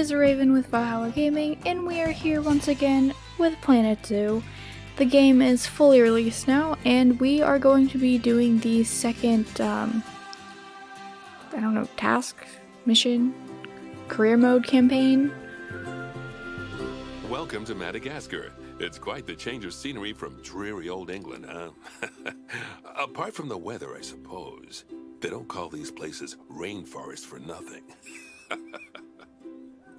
is Raven with Valhalla Gaming, and we are here once again with Planet Zoo. The game is fully released now, and we are going to be doing the second, um, I don't know, task, mission, career mode campaign. Welcome to Madagascar. It's quite the change of scenery from dreary old England, huh? Apart from the weather, I suppose. They don't call these places rainforests for nothing.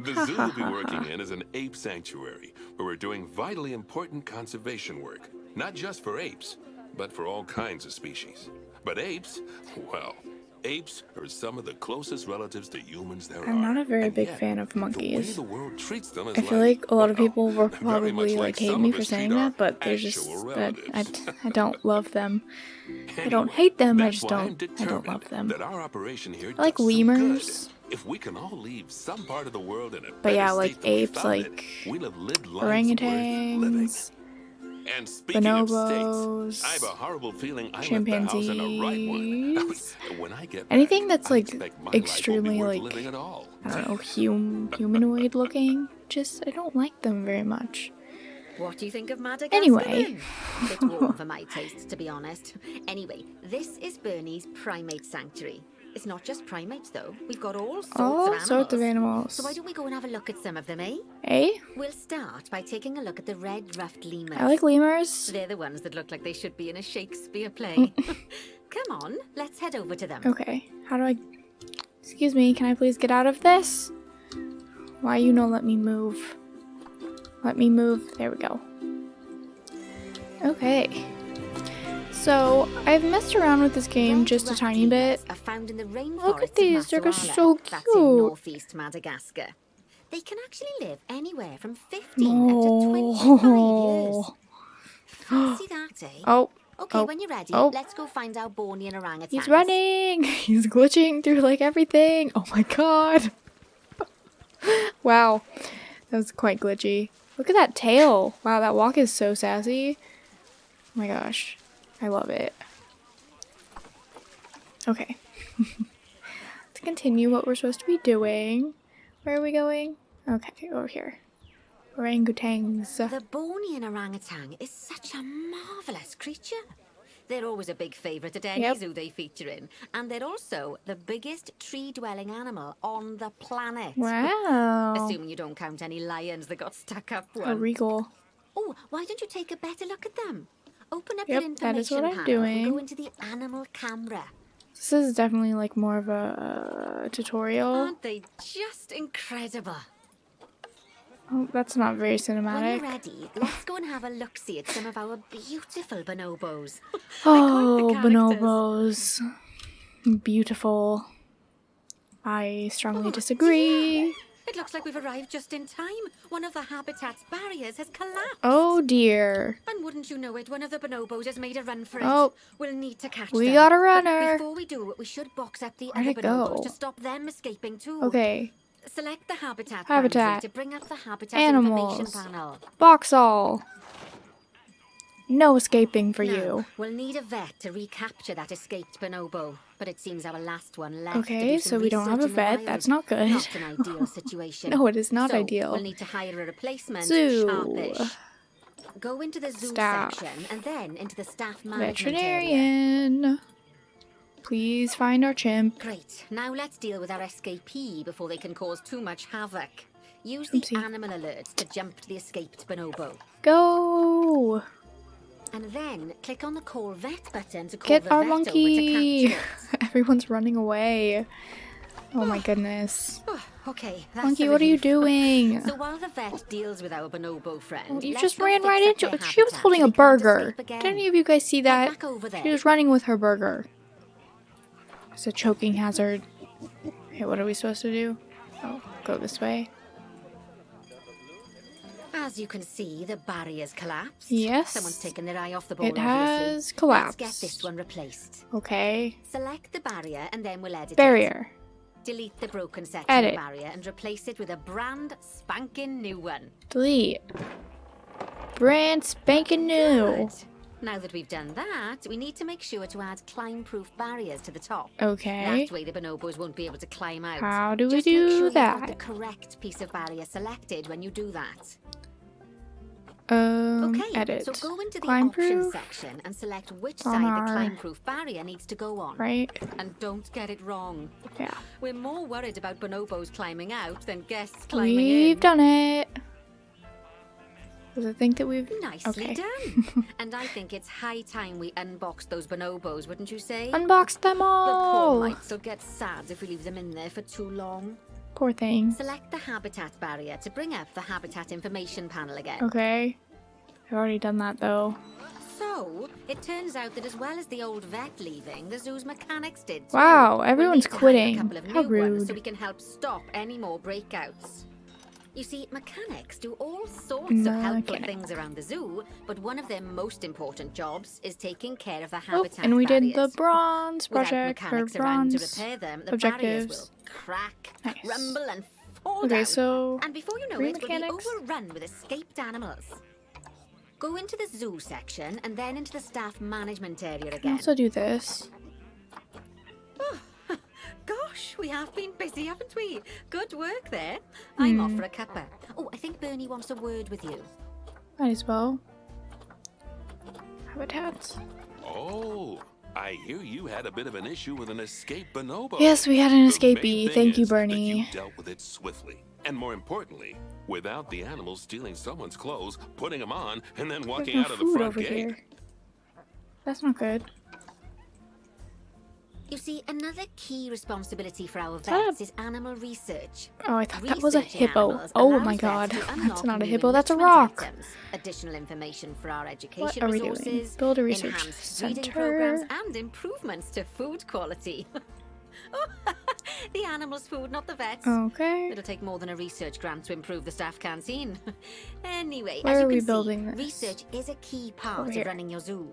the zoo we'll be working in is an ape sanctuary, where we're doing vitally important conservation work. Not just for apes, but for all kinds of species. But apes, well, apes are some of the closest relatives to humans there I'm not a very big yet, fan of monkeys. the world treats them is I feel like a lot of people will probably much like hate me for saying that, but they're just that I. I don't love them. I don't hate them, I just don't I don't love them. That our operation here I like lemurs. If we can all leave some part of the world in a But yeah, like state than we apes, like we'll have lived lives living. Orangutans, And speaking of bonobos, states, I have a horrible feeling I left the house in a right one. chimpanzees. when I get Anything back, that's, like, expect my life won't be extremely, like, living at all. I don't know, hum humanoid looking. Just I don't like them very much. What do you think of Madagascar? Anyway. then? Bit warm for my taste, to be honest. Anyway, this is Bernie's primate sanctuary. It's not just primates, though. We've got all sorts of All animals. sorts of animals. So why don't we go and have a look at some of them, eh? Eh? We'll start by taking a look at the red-ruffed lemurs. I like lemurs. They're the ones that look like they should be in a Shakespeare play. Come on, let's head over to them. Okay. How do I? Excuse me. Can I please get out of this? Why you no let me move? Let me move. There we go. Okay. So I've messed around with this game just a tiny bit. lemurs Are found in the rainforests Look at these, they're so cute. northeast Madagascar. They can actually live anywhere from 15 up to 25 years. Fancy that, eh? Oh, Okay, oh, when you're ready, oh. let's go find our Bornean orangutans. he's running. He's glitching through like everything. Oh my god. wow. That was quite glitchy. Look at that tail. Wow, that walk is so sassy. Oh my gosh. I love it. Okay. Let's continue what we're supposed to be doing. Where are we going? Okay, over here. Orangutans. The Bornean orangutan is such a marvellous creature. They're always a big favourite at any Yep. zoo they feature in. And they're also the biggest tree-dwelling animal on the planet. Wow. Assuming you don't count any lions that got stuck up A one. regal. Oh, why don't you take a better look at them? Open up Yep, your that is what I'm doing. go into the animal camera. This is definitely like more of a uh, tutorial. Aren't they just incredible? Oh, that's not very cinematic. When you're ready, let's go and have a look-see at some of our beautiful bonobos. Oh, bonobos. Beautiful. I strongly Oh, disagree. It looks like we've arrived just in time. One of the habitat's barriers has collapsed. Oh dear. And wouldn't you know it, one of the bonobos has made a run for it. Oh. We'll need to catch We them. got a But runner. Before we do, we should box up the Where'd other go? bonobos to stop them escaping too. Okay. Select the habitat, Habitat. to bring up the habitat Animals. information panel. Box all. No escaping for Now, you. We'll need a vet to recapture that escaped bonobo, but it seems our last one left. Okay, so we don't have a research in the vet. That's not good. Not an ideal situation. No, it is not So, ideal. We'll need to hire a replacement. Zoo. Sharpish. Go into the zoo Staff. section and then into the staff management area. Veterinarian. Please find our chimp. Great. Now let's deal with our escapee before they can cause too much havoc. Use the Oopsie. animal alerts to jump to the escaped bonobo. Go. And then click on the call vet button to call Get the our monkey. to capture it. Everyone's running away. Oh my goodness. Okay, Monkey, what are you doing? So while the vet deals with our bonobo friend, You just ran right into it. She was holding a burger. Did any of you guys see that? back over there. She was running with her burger. It's a choking hazard. Okay, what are we supposed to do? Oh, go this way. As you can see, the barrier's collapsed. Yes. Someone's taken their eye off the ball, It has obviously. collapsed. Let's get this one replaced. Okay. Select the barrier and then we'll edit it. Barrier. Delete the broken section Edit. of barrier and replace it with a brand spanking new one. Delete. Brand spanking new. Good. Now that we've done that, we need to make sure to add climb-proof barriers to the top. Okay. That way the bonobos won't be able to climb out. How do we Just make do sure that? the correct piece of barrier selected when you do that. Um, Okay, edit. so go into the Climb options proof, section and select which side our- the climb-proof barrier needs to go on. right? And don't get it wrong. Yeah. We're more worried about bonobos climbing out than guests climbing We've in. done it. Does it think that we've... Nicely Okay. done. and I think it's high time we unbox those bonobos, wouldn't you say? Unboxed them all. the poor mites will get sad if we leave them in there for too long. Poor thing. Select the habitat barrier to bring up the habitat information panel again. Okay. I've already done that though. So, it turns out that as well as the old vet leaving, the zoo's mechanics did too. Wow, everyone's need to hire quitting. A couple of How ones so we can help stop any more breakouts. You see, mechanics do all sorts of helpful things around the zoo, but one of their most important jobs is taking care of the habitat Oh, habitat and we did the barriers. bronze Without project for mechanics around to bronze. repair them, the barriers will crack, Nice. rumble, and fall Okay, down. so And before you know it, mechanics. we'll be overrun with escaped animals. Go into the zoo section and then into the staff management area again. also do this. Gosh, we have been busy, haven't we? Good work there. I'm Hmm. off for a cuppa. Oh, I think Bernie wants a word with you. Might as well. Habitats. Oh, I hear you had a bit of an issue with an escaped bonobo. Yes, we had an The main escapee. thing Thank you, is that Bernie. You dealt with it swiftly, and more importantly, without the animals stealing someone's clothes, putting them on, and then There's walking no out of the food front over gate. here. That's not good. You see, another key responsibility for our vets is animal research. Oh, I thought that was a hippo. Oh my god. That's not a hippo, that's a rock. items, additional information for our What education are we doing? resources, Build a research center. programs, and improvements to food quality. oh, the animals' food, not the vets. Okay. It'll take more than a research grant to improve the staff canteen. anyway, Where as you are we can see, this? research is a key part of running your zoo.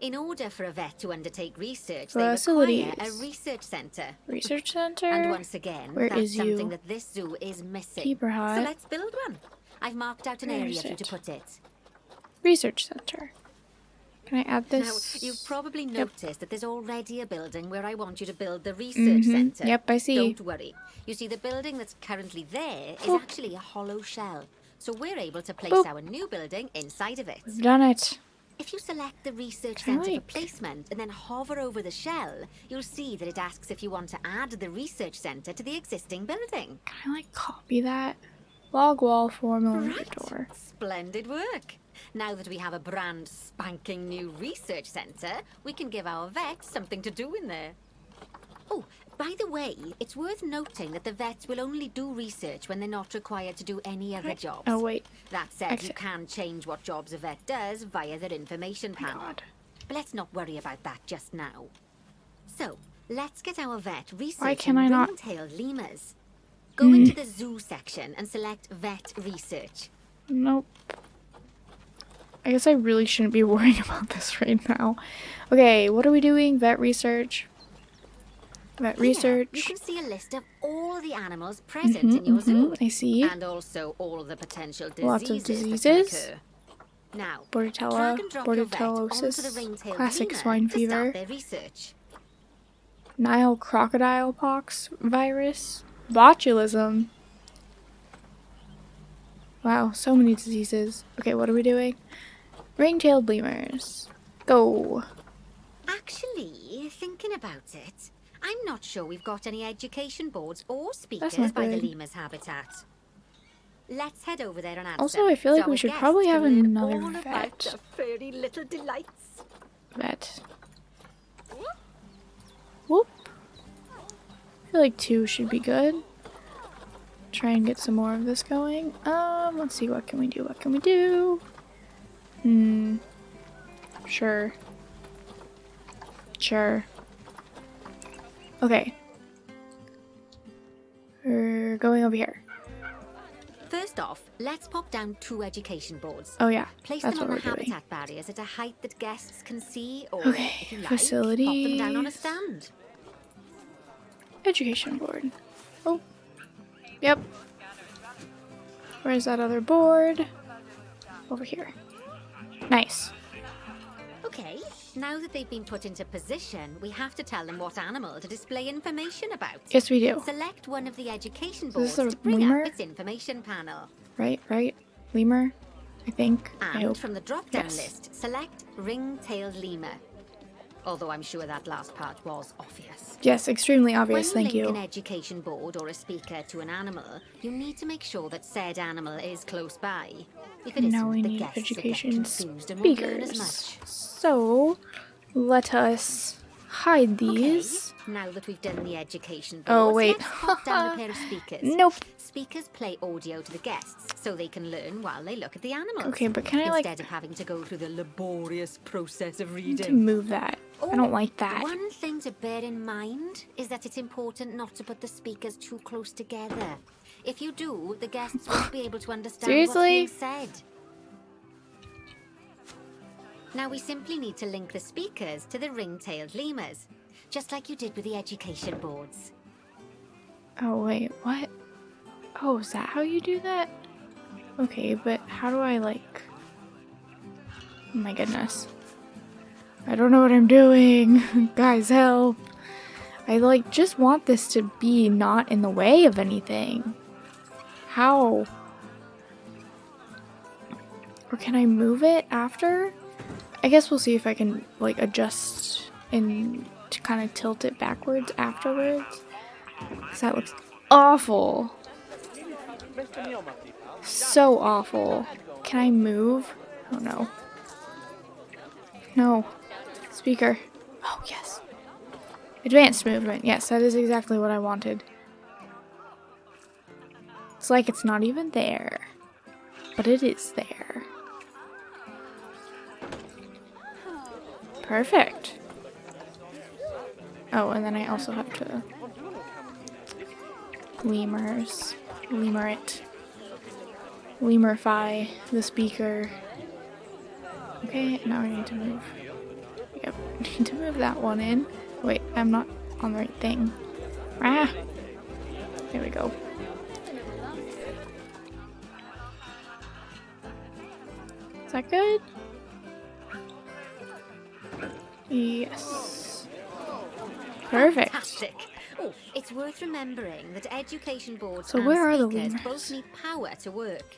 In order for a vet to undertake research, they require a research centre. Research center. And once again, Where that's is something you? that this zoo is missing. Keeper So let's build one. I've marked out an Where area for you to put it. Research center. Can I add Now, this? you've probably Yep. noticed that there's already a building where I want you to build the research Mhm. centre. Yep, I see. Don't worry. You see, the building that's currently there is Boop. actually a hollow shell. So we're able to place Boop. our new building inside of it. We've done it. If you select the research centre like- for placement and then hover over the shell, you'll see that it asks if you want to add the research centre to the existing building. Can I like copy that? Log wall millimeter Right. door. Splendid work. Now that we have a brand spanking new research centre, we can give our vets something to do in there. Oh, by the way, it's worth noting that the vets will only do research when they're not required to do any other jobs. Oh wait. That said, you can change what jobs a vet does via their information panel. God. But let's not worry about that just now. So, let's get our vet researching can I not- ring-tailed lemurs. Go hmm. into the zoo section and select vet research. Nope. I guess I really shouldn't be worrying about this right now. Okay, what are we doing? Vet research. Vet Here, you research. can see a list of all the animals present in your Mhm, zoo. mhm, I see. And also all the potential diseases. Lots of diseases. Now, Bordetella, drag and drop your vet onto the bordellosis, classic swine fever, start their research. Nile crocodile pox virus, botulism. Wow, so many diseases. Okay, what are we doing? Ring-tailed lemurs. Go. Actually, thinking about it, I'm not sure we've got any education boards or speakers by the lemur's habitat. Let's head over there and add Also, I feel like so we should probably have another vet. furry little delights. Vet. Whoop. I feel like two should be good. Try and get some more of this going. Um, let's see, what can we do? What can we do? Hmm. Sure. Sure. Okay. We're going over here. First off, let's pop down two education boards. Oh yeah, Place that's them what on the we're doing. habitat barriers at a height that guests can see, or Okay, if you like, pop them down on a stand. Education board. Oh. Yep. Where's that other board? Over here. Nice. Okay, now that they've been put into position, we have to tell them what animal to display information about. Yes, we do. Select one of the education boards to bring lemur? up its information panel. Right, right. Lemur, I think. I And hope. from the drop-down Yes. list, select ring-tailed lemur. Although I'm sure that last part was obvious. Yes, extremely obvious. when Thank you link you. an education board or a speaker to an animal, you need to make sure that said animal is close by. If it Now isn't, we the need education confused and won't learn as speakers. much. So, let us hide these. Okay, now that we've done the education board, Oh, wait. let's down a pair of speakers. Nope. Speakers play audio to the guests so they can learn while they look at the animals. Okay, but can I like Instead of having to go through the laborious process of to reading. move that? I don't oh, like that. One thing to bear in mind is that it's important not to put the speakers too close together. If you do, the guests won't be able to understand Seriously? what's being said. Now we simply need to link the speakers to the ring-tailed lemurs, just like you did with the education boards. Oh wait, what? Oh, is that how you do that? Okay, but how do I like? Oh my goodness. I don't know what I'm doing. Guys, help. I like just want this to be not in the way of anything. How? Or can I move it after? I guess we'll see if I can like adjust and to kind of tilt it backwards afterwards. Cause that looks awful. So awful. Can I move? Oh no. No. Speaker. Oh yes. Advanced movement. Yes, that is exactly what I wanted. It's like it's not even there. But it is there. Perfect. Oh, and then I also have to lemurs, lemur it, lemurify the speaker. Okay, now I need to move. Yep, need to move that one in. Wait, I'm not on the right thing. Ah, there we go. Is that good? Yes. Perfect. Fantastic. Oh, it's worth remembering that education boards So and where are the speakers lemurs? both need power to work.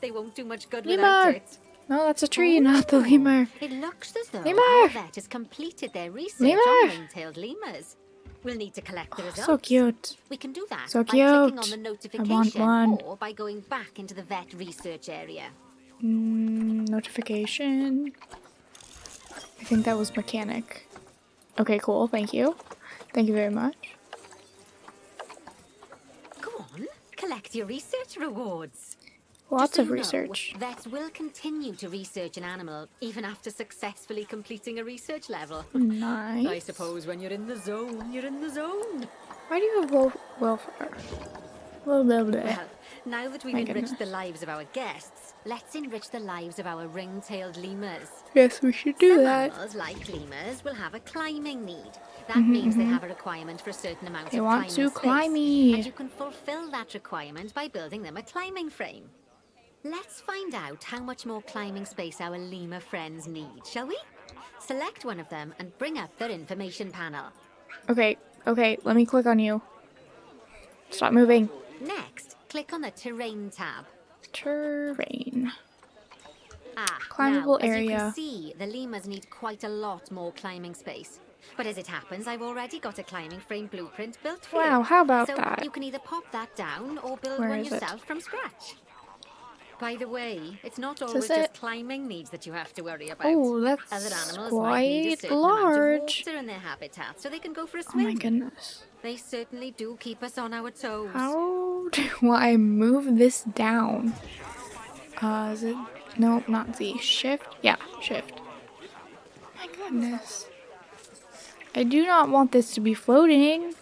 They won't do much good Lemur! without it. No, that's a tree, not the Oh, lemur. It looks as though Lemur! our vet has completed their research Lemur! on ring-tailed lemurs. We'll need to collect the Oh, results. so cute. We can do that So by clicking on cute. the I notification want one. or by going back into the vet research area. Mm, notification. I think that was mechanic. Okay, cool. Thank you. Thank you very much. Go on, collect your research rewards. Lots so of you know, research. vets will continue to research an animal even after successfully completing a research level. Nice. I suppose when you're in the zone, you're in the zone. Why do you have wel- welfare? Blah, blah, blah. Well, now that we've My enriched goodness. the lives of our guests, let's enrich the lives of our ring-tailed lemurs. Yes, we should do Some that. animals, like lemurs, will have a climbing need. That means they have a requirement for a certain amount Mm-hmm, They of want climbing to space, climby. And you can fulfill that requirement by building them a climbing frame. Let's find out how much more climbing space our lemur friends need, shall we? Select one of them and bring up their information panel. Okay, okay, let me click on you. Stop moving. Next, click on the Terrain tab. Terrain. Ah, Climbable now, as you area. can see, the lemurs need quite a lot more climbing space. But as it happens, I've already got a climbing frame blueprint built for you. Wow, how about so that? you can either pop that down or build Where one is it? yourself from scratch. By the way, it's not always just climbing needs that you have to worry about. Oh, that's Other animals might need a quite certain amount of in their habitat so they can go for a swim. Oh my goodness. They certainly do keep us on our toes. How do I move this down? Uh, is it? No, not Z. Shift? Yeah, shift. My goodness. I do not want this to be floating.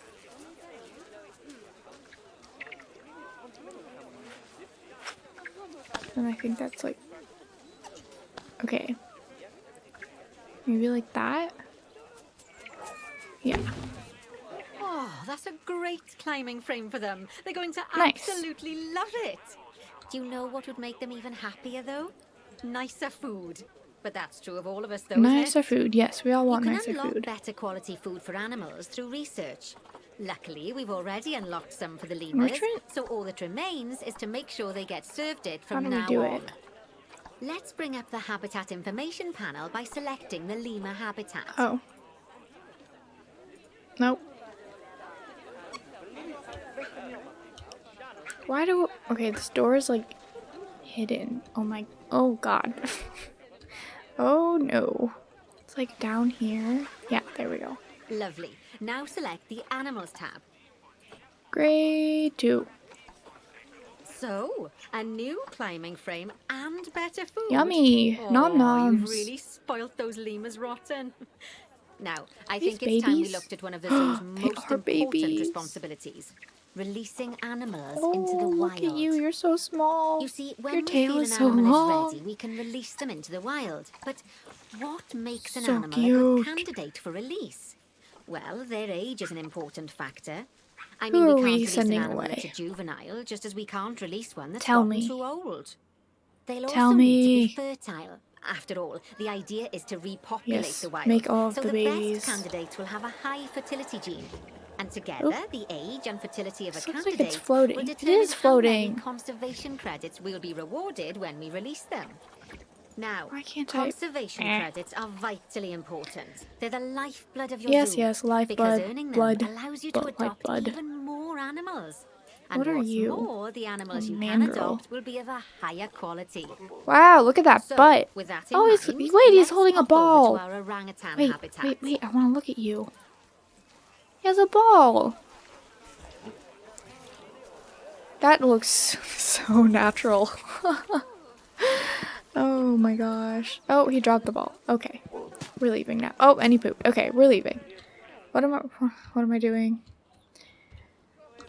And I think that's like... Okay. Maybe like that? Yeah. Oh, that's a great climbing frame for them. They're going to Nice. absolutely love it. Do you know what would make them even happier, though? Nicer food. But that's true of all of us, though. Nicer food. Yes, we all want you can nicer unlock food. better quality food for animals through research. Luckily, we've already unlocked some for the lemurs, so all that remains is to make sure they get served it from How do we now do on. it? Let's bring up the habitat information panel by selecting the lemur habitat. Oh. Nope. Why do... Okay, this door is like hidden. Oh my... Oh god. oh no. It's like down here. Yeah, there we go. Lovely. Now select the animals tab. Grade 2. So, a new climbing frame and better food. Yummy. Nom oh, Aw, noms. You've really spoilt those lemurs rotten. Now, I These think it's time we looked at one of the zoo's most important babies. responsibilities. Releasing animals Oh, into the wild. look at you. You're so small. You see, when Your we tail feel is an so animal long. is ready, we can release them into the wild. But what makes an So animal a good candidate for release? Well, their age is an important factor. I Who mean, are we we can't release sending an animal away? a juvenile, just as we can't release one that's Tell me. too old. They'll Tell also need me. to be fertile. After all, the idea is to repopulate Yes, the wild. make all of so the the babies. best candidates will have a high fertility gene. And together, the age and fertility of a This looks like it's floating. It is how many floating. conservation credits will be rewarded when we release them. Now, can't I- conservation Eh. credits are vitally important. They're the lifeblood of your Yes, zoo. yes, lifeblood, Because earning them blood, allows you to blood, adopt lifeblood. even more animals. And What are you? more, the animals you can adopt will be of a higher quality. Wow, look at that So, butt. that Oh, he's, wait, he's holding a ball. To our orangutan Wait, wait, wait, I want to look at you. Has a ball. That looks so natural. oh my gosh. Oh, he dropped the ball. Okay. We're leaving now. Oh, and he pooped. Okay, we're leaving. What am I what am I doing?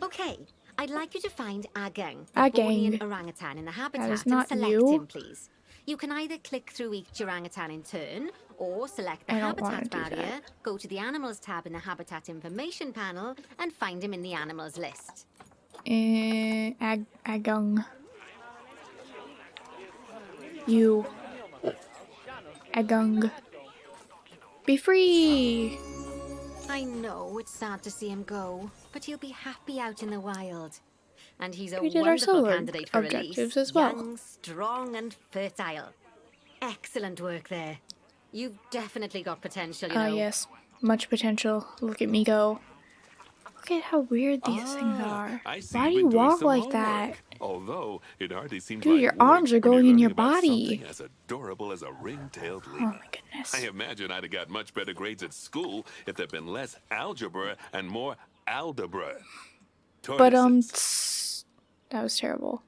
Okay, I'd like you to find Agang, Agang. orangutan in the habitat, not and select you. him, please. You can either click through each orangutan in turn, or select the I habitat barrier, go to the animals tab in the habitat information panel, and find him in the animals list. Eh, ag agung. You. Agung. Be free! I know it's sad to see him go, but he'll be happy out in the wild. And he's a We did our wonderful solar candidate for objectives release. as well. Young, strong, and fertile. Excellent work there. You've definitely got potential, you Ah, know. yes. Much potential. Look at me go. Look at how weird these things Ah, are. I see Why do you've you been doing walk some like that? Although it hardly seems Dude, like your arms are you're going in your about body. something As adorable as a ring-tailed Oh my goodness. I imagine I'd have got much better grades at school if there'd been less algebra and more aldebra. But, um, that was terrible.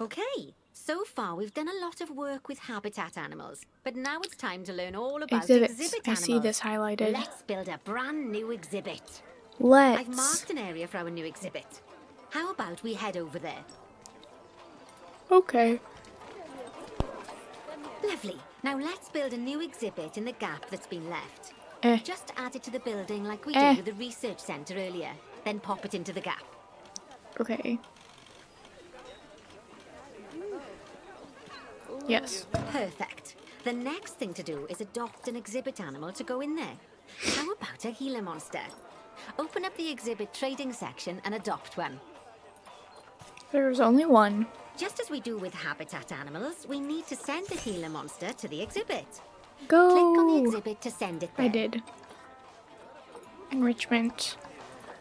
Okay, so far we've done a lot of work with habitat animals, but now it's time to learn all about Exhibits. exhibit I animals. see this highlighted. Let's build a brand new exhibit. Let's. I've marked an area for our new exhibit. How about we head over there? Okay. Lovely. Now let's build a new exhibit in the gap that's been left. Eh. Just add it to the building like we Eh. did with the research centre earlier. Then pop it into the gap. Okay. Yes. Perfect. The next thing to do is adopt an exhibit animal to go in there. How about a Gila monster? Open up the exhibit trading section and adopt one. There's only one. Just as we do with habitat animals, we need to send the Gila monster to the exhibit. Go. Click on the exhibit to send it there. I did. Enrichment.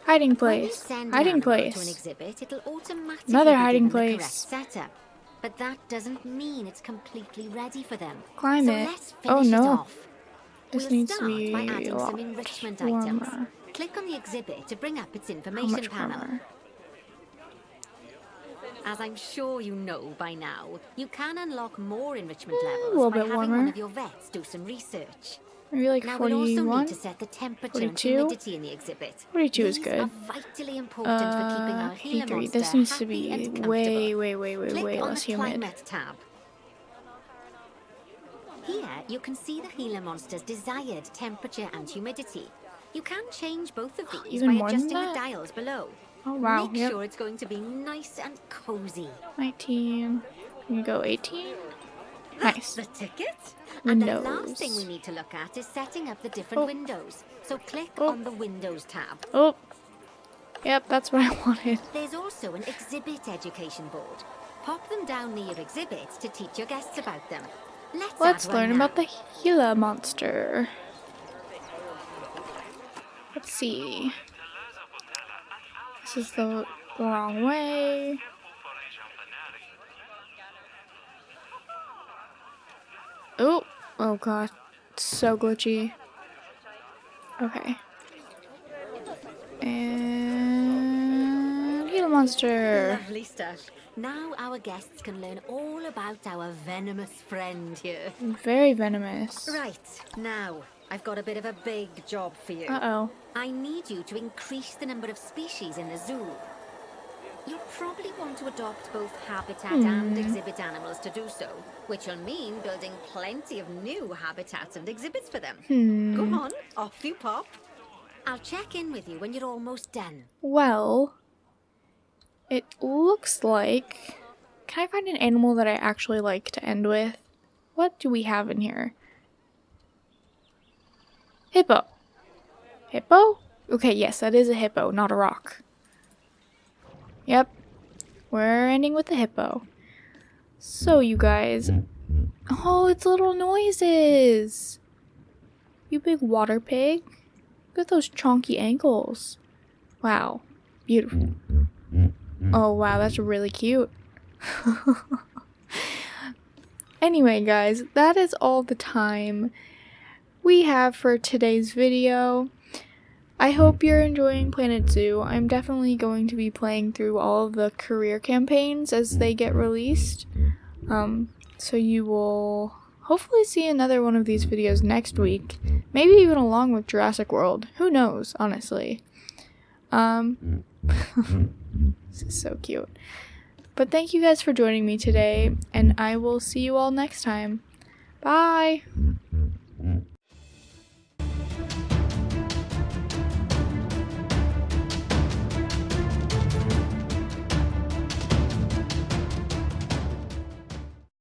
Hiding place. Hiding to an place. exhibit, it'll automatically Another hiding place. setup. But that doesn't mean it's completely ready for them. Climb so it. let's Oh, no. it off. This we'll needs to be by adding some enrichment items. warmer. Click on the exhibit to bring up its information panel. warmer? As I'm sure you know by now, you can unlock more enrichment levels by bit having warmer. one of your vets do some research. Maybe like Now we'll also need 41? to set the temperature and 42? humidity in the exhibit. 42 is good. Are vitally important for keeping Uh, our 83. This needs to be way, way, way, way, Click way on less the humid. climate tab. Here, you can see the Gila monster's desired temperature and humidity. You can change both of these Even by more than adjusting the that? dials below. Oh, wow. Make Yep. sure it's going to be nice and cozy. 19. Can you go 18? Nice. The ticket? And the last thing we need to look at is setting up the different Oh. windows. So click Oh. on the Windows tab. Oh. Yep, that's what I wanted. There's also an exhibit education board. Pop them down near exhibits to teach your guests about them. Let's, Let's learn now. about the Gila monster. Let's see. This is the wrong way. Oh, oh god. It's so glitchy. Okay. And Gila monster. Lovely stuff. Now our guests can learn all about our venomous friend here. Very venomous. Right, now, I've got a bit of a big job for you. Uh-oh. I need you to increase the number of species in the zoo. You'll probably want to adopt both habitat and hmm. exhibit animals to do so, which will mean building plenty of new habitats and exhibits for them. Hmm. Go on, off you pop. I'll check in with you when you're almost done. Well, it looks like. Can I find an animal that I actually like to end with? What do we have in here? Hippo. Hippo? Okay, yes, that is a hippo, not a rock. Yep. We're ending with the hippo. So, you guys. Oh, it's little noises. You big water pig. Look at those chonky ankles. Wow. Beautiful. Oh, wow, that's really cute. anyway, guys, that is all the time we have for today's video. I hope you're enjoying Planet Zoo. I'm definitely going to be playing through all the career campaigns as they get released. Um, so you will hopefully see another one of these videos next week. Maybe even along with Jurassic World. Who knows, honestly. Um, this is so cute. But thank you guys for joining me today, and I will see you all next time. Bye!